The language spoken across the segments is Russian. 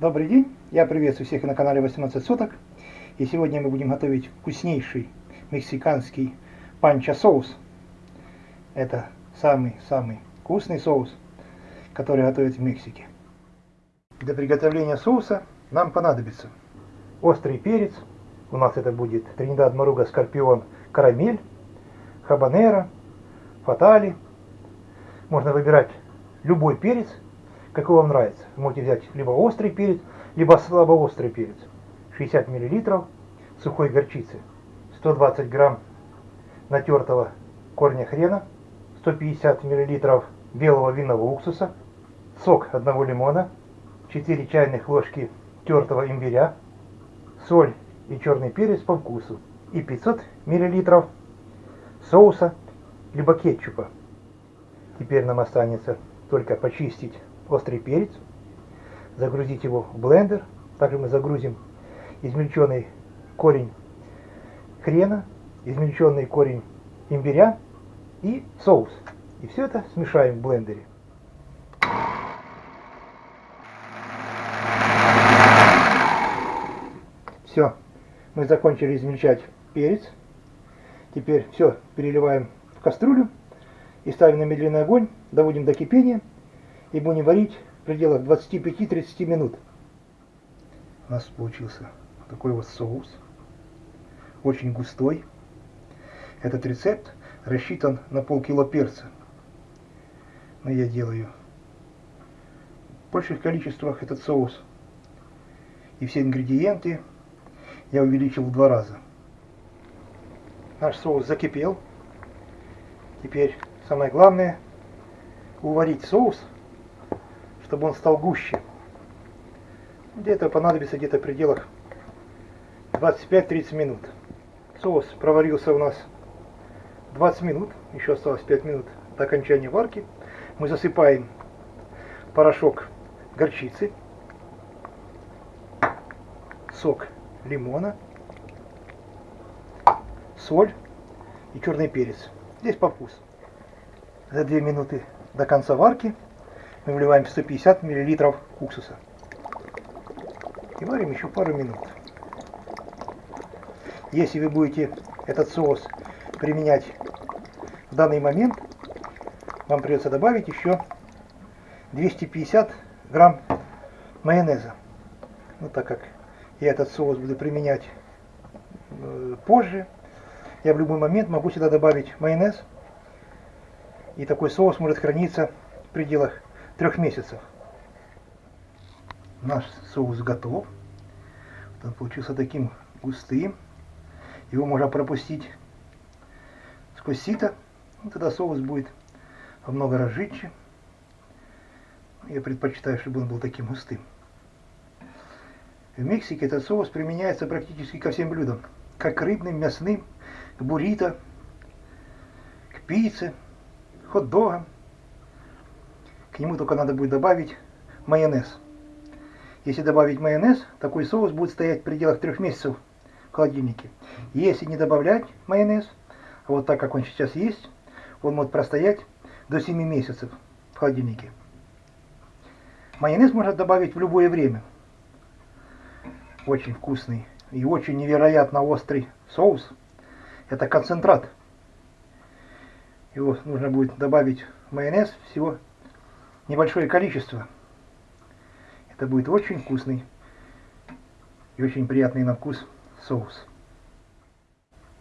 Добрый день, я приветствую всех на канале 18 соток. И сегодня мы будем готовить вкуснейший мексиканский панча соус. Это самый-самый вкусный соус, который готовят в Мексике. Для приготовления соуса нам понадобится острый перец, у нас это будет Тринидад Маруга Скорпион Карамель, Хабанера, Фатали. Можно выбирать любой перец, какой вам нравится. Вы можете взять либо острый перец, либо слабоострый перец. 60 мл сухой горчицы, 120 грамм натертого корня хрена, 150 мл белого винного уксуса, сок одного лимона, 4 чайных ложки тертого имбиря, соль и черный перец по вкусу и 500 мл соуса либо кетчупа. Теперь нам останется только почистить острый перец, загрузить его в блендер. Также мы загрузим измельченный корень хрена, измельченный корень имбиря и соус. И все это смешаем в блендере. Все, мы закончили измельчать перец. Теперь все переливаем в кастрюлю и ставим на медленный огонь, доводим до кипения и будем варить в пределах 25-30 минут. У нас получился такой вот соус, очень густой. Этот рецепт рассчитан на полкило перца. Но я делаю в больших количествах этот соус. И все ингредиенты я увеличил в два раза. Наш соус закипел. Теперь самое главное уварить соус чтобы он стал гуще. Где-то понадобится где-то в пределах 25-30 минут. Соус проварился у нас 20 минут, еще осталось 5 минут до окончания варки. Мы засыпаем порошок горчицы, сок лимона, соль и черный перец. Здесь по вкусу. За 2 минуты до конца варки мы вливаем 150 мл уксуса. И варим еще пару минут. Если вы будете этот соус применять в данный момент, вам придется добавить еще 250 грамм майонеза. Ну, так как я этот соус буду применять э, позже, я в любой момент могу сюда добавить майонез. И такой соус может храниться в пределах трех месяцев. Наш соус готов. Он получился таким густым. Его можно пропустить сквозь сито. Ну, тогда соус будет много раз жидче. Я предпочитаю, чтобы он был таким густым. В Мексике этот соус применяется практически ко всем блюдам. Как к рыбным, мясным, к буррито, к пицце, хот-догам. К нему только надо будет добавить майонез. Если добавить майонез, такой соус будет стоять в пределах трех месяцев в холодильнике. Если не добавлять майонез, а вот так как он сейчас есть, он может простоять до 7 месяцев в холодильнике. Майонез можно добавить в любое время. Очень вкусный и очень невероятно острый соус. Это концентрат. Его нужно будет добавить майонез всего небольшое количество. Это будет очень вкусный и очень приятный на вкус соус.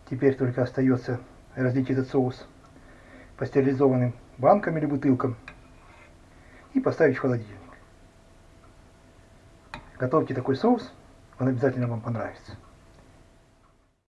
Теперь только остается разлить этот соус по стерилизованным банкам или бутылкам и поставить в холодильник. Готовьте такой соус, он обязательно вам понравится.